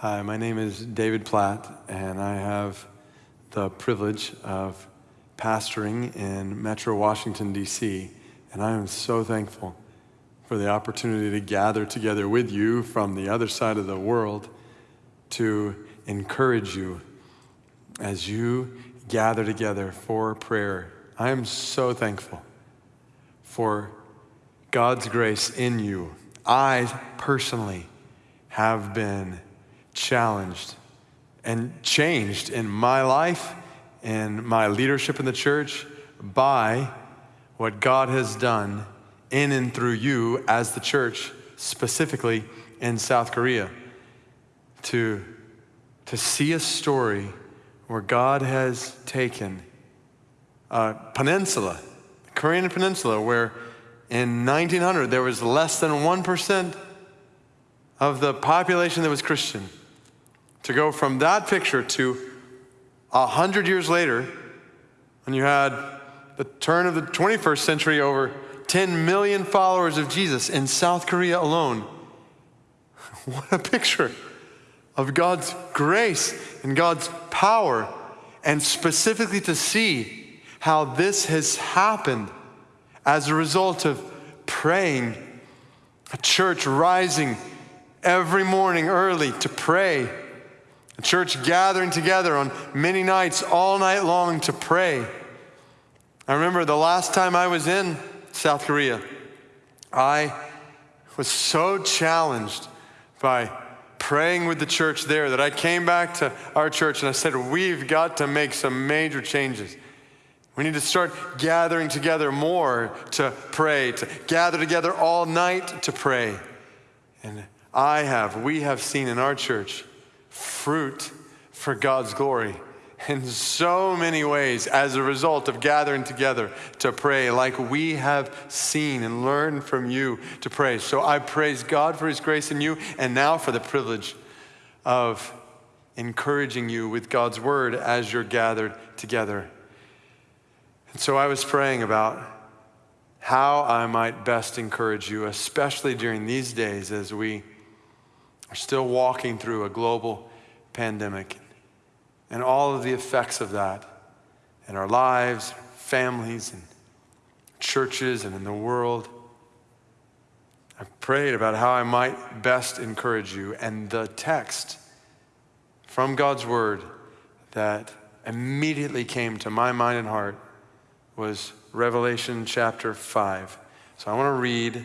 Hi, my name is David Platt, and I have the privilege of pastoring in Metro Washington, D.C., and I am so thankful for the opportunity to gather together with you from the other side of the world to encourage you as you gather together for prayer. I am so thankful for God's grace in you. I personally have been challenged and changed in my life and my leadership in the church by what God has done in and through you as the church, specifically in South Korea. To, to see a story where God has taken a peninsula, the Korean peninsula, where in 1900 there was less than 1% of the population that was Christian to go from that picture to a hundred years later, when you had the turn of the 21st century, over 10 million followers of Jesus in South Korea alone. What a picture of God's grace and God's power, and specifically to see how this has happened as a result of praying, a church rising every morning early to pray a church gathering together on many nights, all night long to pray. I remember the last time I was in South Korea, I was so challenged by praying with the church there that I came back to our church and I said, We've got to make some major changes. We need to start gathering together more to pray, to gather together all night to pray. And I have, we have seen in our church fruit for God's glory in so many ways as a result of gathering together to pray, like we have seen and learned from you to pray. So I praise God for His grace in you, and now for the privilege of encouraging you with God's word as you're gathered together. And so I was praying about how I might best encourage you, especially during these days as we are still walking through a global pandemic and all of the effects of that in our lives, families, and churches, and in the world. I prayed about how I might best encourage you, and the text from God's Word that immediately came to my mind and heart was Revelation chapter 5. So I want to read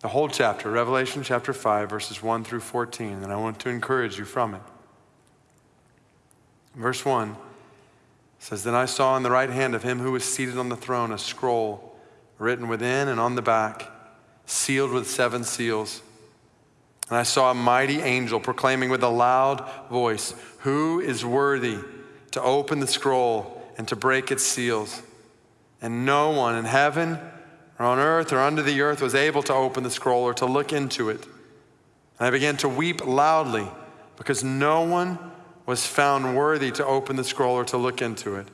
the whole chapter, Revelation chapter 5, verses 1 through 14, and I want to encourage you from it. Verse 1 says, Then I saw in the right hand of him who was seated on the throne a scroll written within and on the back, sealed with seven seals. And I saw a mighty angel proclaiming with a loud voice, Who is worthy to open the scroll and to break its seals? And no one in heaven, or on earth or under the earth was able to open the scroll or to look into it. And I began to weep loudly because no one was found worthy to open the scroll or to look into it.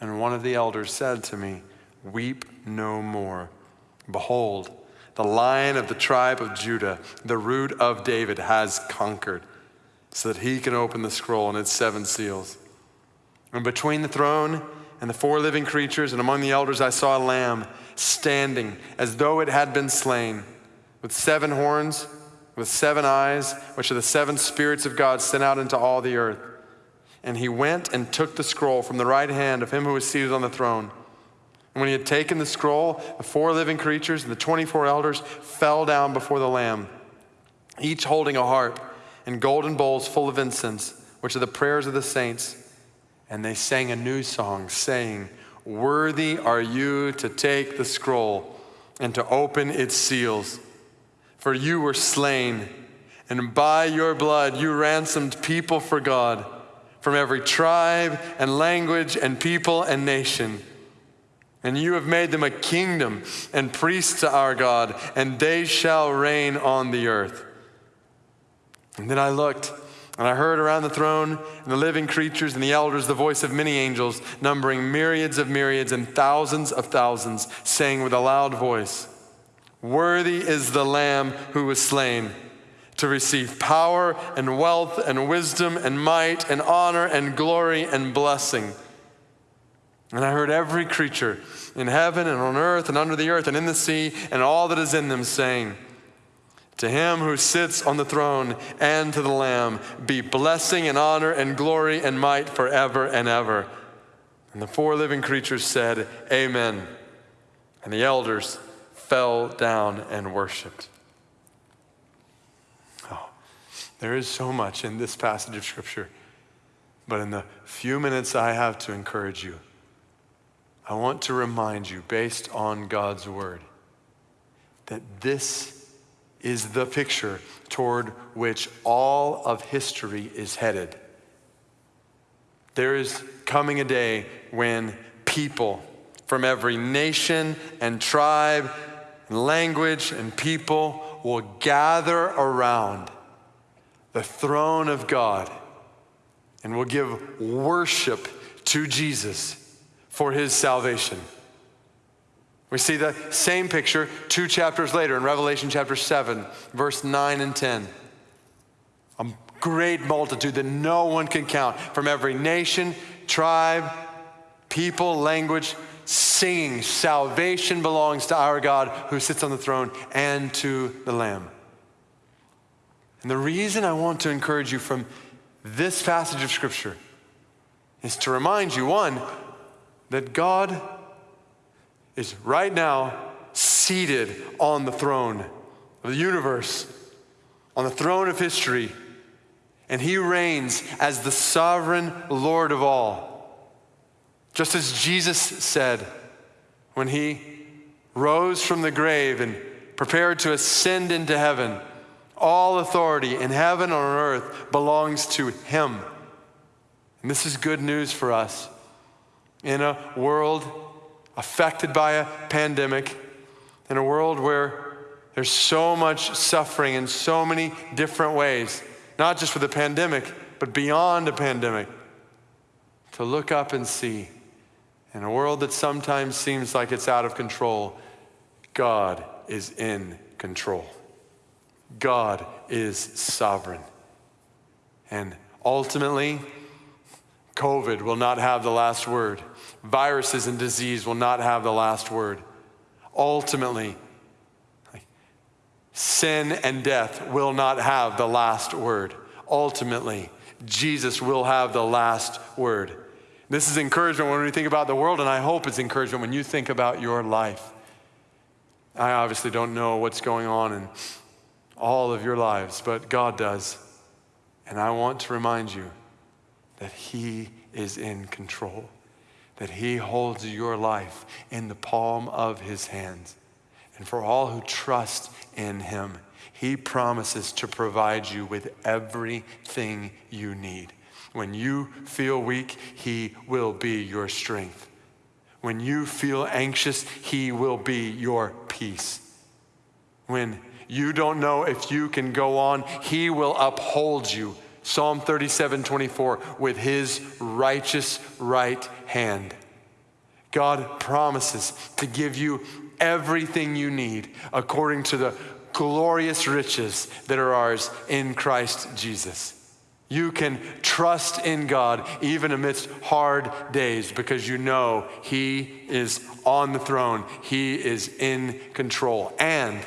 And one of the elders said to me, Weep no more. Behold, the lion of the tribe of Judah, the root of David, has conquered, so that he can open the scroll and its seven seals. And between the throne and the four living creatures and among the elders, I saw a lamb standing as though it had been slain, with seven horns, with seven eyes, which are the seven spirits of God sent out into all the earth. And he went and took the scroll from the right hand of him who was seated on the throne. And when he had taken the scroll, the four living creatures and the 24 elders fell down before the Lamb, each holding a harp and golden bowls full of incense, which are the prayers of the saints. And they sang a new song, saying, Worthy are you to take the scroll and to open its seals. For you were slain, and by your blood you ransomed people for God from every tribe and language and people and nation. And you have made them a kingdom and priests to our God, and they shall reign on the earth. And then I looked and I heard around the throne and the living creatures and the elders the voice of many angels, numbering myriads of myriads and thousands of thousands, saying with a loud voice, Worthy is the Lamb who was slain to receive power and wealth and wisdom and might and honor and glory and blessing. And I heard every creature in heaven and on earth and under the earth and in the sea and all that is in them saying, To him who sits on the throne and to the Lamb be blessing and honor and glory and might forever and ever. And the four living creatures said, Amen. And the elders fell down and worshiped. Oh, there is so much in this passage of Scripture. But in the few minutes I have to encourage you, I want to remind you, based on God's Word, that this is the picture toward which all of history is headed. There is coming a day when people from every nation and tribe and language and people will gather around the throne of God and will give worship to Jesus for his salvation. We see the same picture two chapters later in Revelation chapter 7, verse 9 and 10. A great multitude that no one can count from every nation, tribe, people, language, singing, Salvation belongs to our God who sits on the throne and to the Lamb. And the reason I want to encourage you from this passage of Scripture is to remind you one, that God is right now seated on the throne of the universe, on the throne of history, and He reigns as the sovereign Lord of all. Just as Jesus said when He rose from the grave and prepared to ascend into heaven. All authority in heaven and on earth belongs to him. And this is good news for us. In a world affected by a pandemic, in a world where there's so much suffering in so many different ways, not just with the pandemic, but beyond a pandemic, to look up and see in a world that sometimes seems like it's out of control, God is in control. God is sovereign. And ultimately, COVID will not have the last word. Viruses and disease will not have the last word. Ultimately, sin and death will not have the last word. Ultimately, Jesus will have the last word. This is encouragement when we think about the world, and I hope it's encouragement when you think about your life. I obviously don't know what's going on in all of your lives, but God does. And I want to remind you that He is in control, that He holds your life in the palm of His hands. And for all who trust in Him, He promises to provide you with everything you need. When you feel weak, He will be your strength. When you feel anxious, He will be your peace. When you don't know if you can go on. He will uphold you. Psalm 37 24, with his righteous right hand. God promises to give you everything you need according to the glorious riches that are ours in Christ Jesus. You can trust in God even amidst hard days because you know He is on the throne, He is in control. And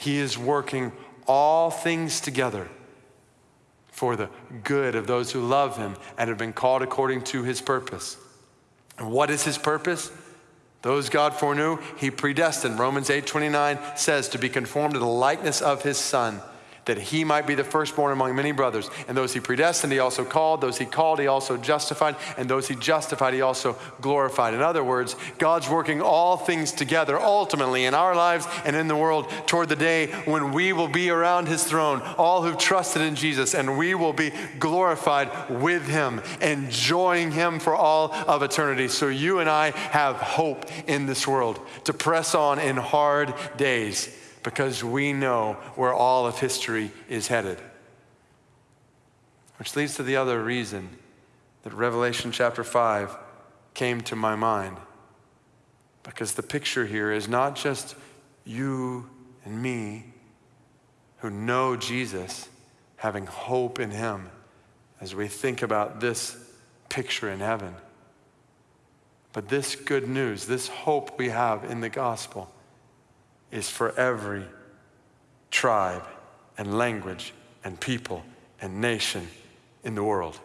he is working all things together for the good of those who love him and have been called according to his purpose. And what is his purpose? Those God foreknew, he predestined. Romans 8:29 says to be conformed to the likeness of his son that he might be the firstborn among many brothers. And those he predestined, he also called. Those he called, he also justified. And those he justified, he also glorified. In other words, God's working all things together ultimately in our lives and in the world toward the day when we will be around his throne, all who've trusted in Jesus, and we will be glorified with him, enjoying him for all of eternity. So you and I have hope in this world to press on in hard days because we know where all of history is headed. Which leads to the other reason that Revelation chapter 5 came to my mind. Because the picture here is not just you and me, who know Jesus, having hope in him as we think about this picture in heaven. But this good news, this hope we have in the gospel, is for every tribe and language and people and nation in the world.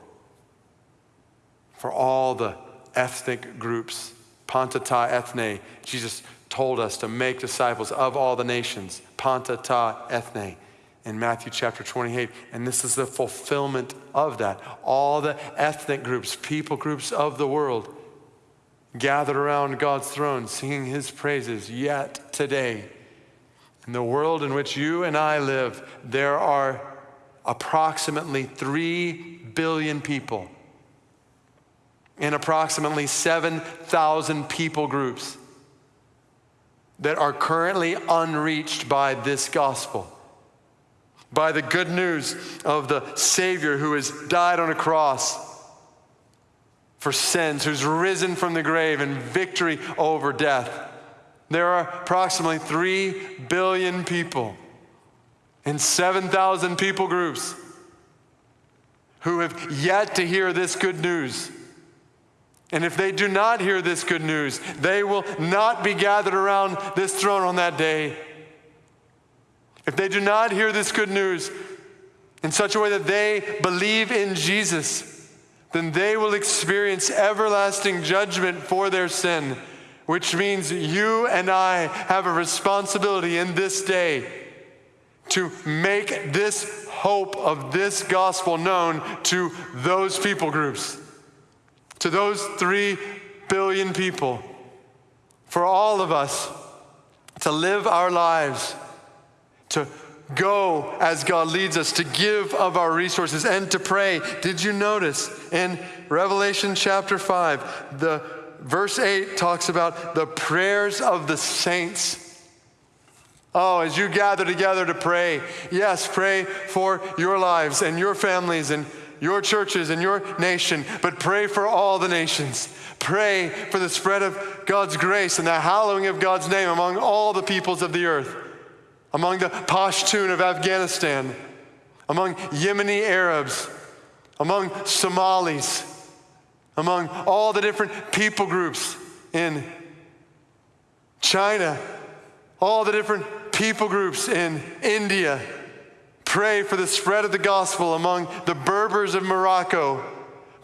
For all the ethnic groups, panta ta ethne, Jesus told us to make disciples of all the nations, panta ta ethne in Matthew chapter 28. And this is the fulfillment of that. All the ethnic groups, people groups of the world gathered around God's throne singing his praises. Yet today, in the world in which you and I live, there are approximately 3 billion people in approximately 7,000 people groups that are currently unreached by this gospel by the good news of the Savior who has died on a cross for sins, who's risen from the grave in victory over death. There are approximately 3 billion people in 7,000 people groups who have yet to hear this good news. And if they do not hear this good news, they will not be gathered around this throne on that day. If they do not hear this good news in such a way that they believe in Jesus, then they will experience everlasting judgment for their sin, which means you and I have a responsibility in this day to make this hope of this gospel known to those people groups, to those three billion people, for all of us to live our lives to go as God leads us, to give of our resources, and to pray. Did you notice in Revelation chapter 5, the verse 8 talks about the prayers of the saints. Oh, as you gather together to pray, yes, pray for your lives and your families and your churches and your nation, but pray for all the nations. Pray for the spread of God's grace and the hallowing of God's name among all the peoples of the earth among the Pashtun of Afghanistan, among Yemeni Arabs, among Somalis, among all the different people groups in China, all the different people groups in India. Pray for the spread of the gospel among the Berbers of Morocco.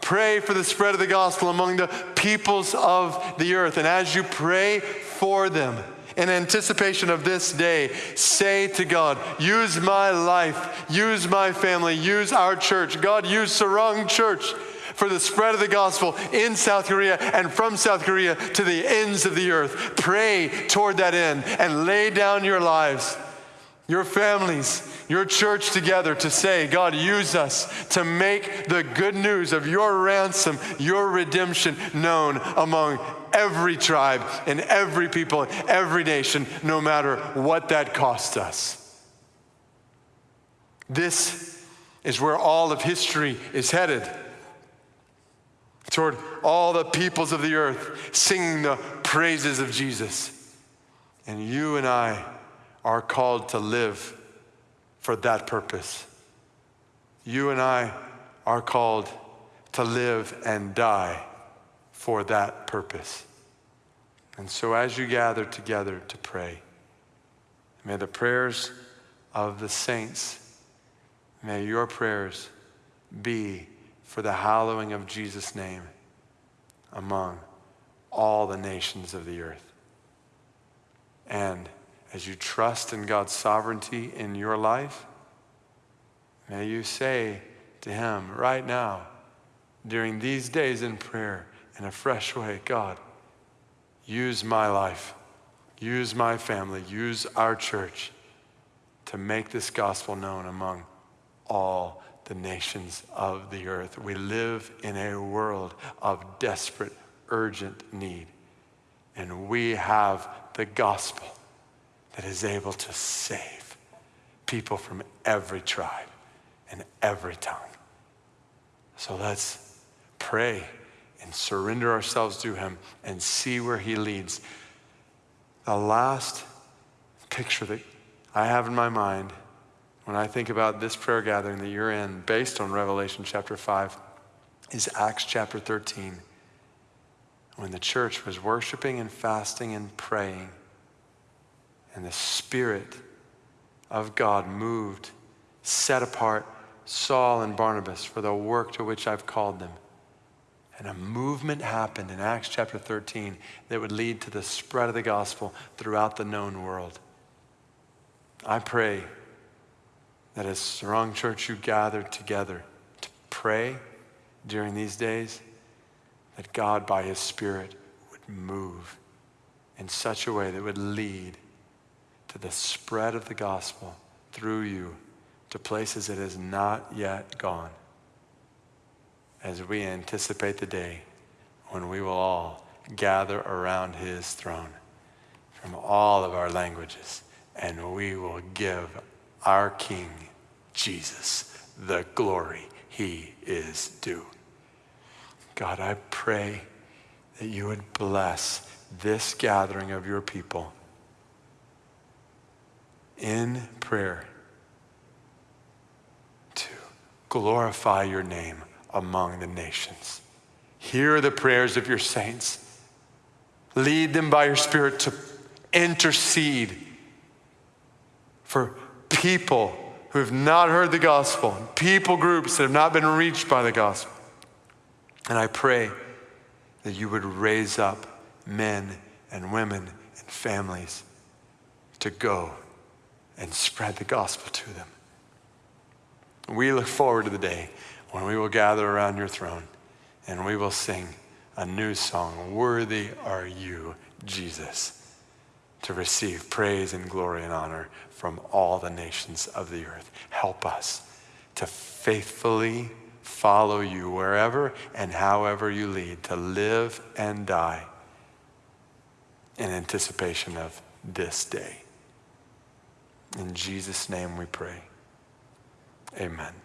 Pray for the spread of the gospel among the peoples of the earth. And as you pray for them, in anticipation of this day, say to God, use my life, use my family, use our church. God, use Sarang Church for the spread of the gospel in South Korea and from South Korea to the ends of the earth. Pray toward that end and lay down your lives, your families, your church together to say, God, use us to make the good news of your ransom, your redemption known among every tribe and every people, every nation, no matter what that costs us. This is where all of history is headed toward all the peoples of the earth singing the praises of Jesus. And you and I are called to live for that purpose. You and I are called to live and die for that purpose. And so, as you gather together to pray, may the prayers of the saints, may your prayers be for the hallowing of Jesus' name among all the nations of the earth. And as you trust in God's sovereignty in your life, may you say to Him right now, during these days in prayer, in a fresh way God, use my life, use my family, use our church to make this gospel known among all the nations of the earth. We live in a world of desperate, urgent need. And we have the gospel that is able to save people from every tribe and every tongue. So let's pray and surrender ourselves to Him and see where He leads. The last picture that I have in my mind, when I think about this prayer gathering that you're in, based on Revelation chapter 5, is Acts chapter 13, when the church was worshiping and fasting and praying, and the Spirit of God moved, set apart Saul and Barnabas for the work to which I've called them. And a movement happened in Acts chapter 13 that would lead to the spread of the gospel throughout the known world. I pray that as Sarang Church you gather together to pray during these days, that God by his Spirit would move in such a way that would lead to the spread of the gospel through you to places it has not yet gone as we anticipate the day when we will all gather around his throne from all of our languages and we will give our King, Jesus, the glory he is due. God, I pray that you would bless this gathering of your people in prayer to glorify your name among the nations. Hear the prayers of your saints. Lead them by your Spirit to intercede for people who have not heard the gospel, people groups that have not been reached by the gospel. And I pray that you would raise up men and women and families to go and spread the gospel to them. We look forward to the day when we will gather around your throne and we will sing a new song Worthy are you, Jesus, to receive praise and glory and honor from all the nations of the earth. Help us to faithfully follow you wherever and however you lead, to live and die in anticipation of this day. In Jesus' name we pray. Amen.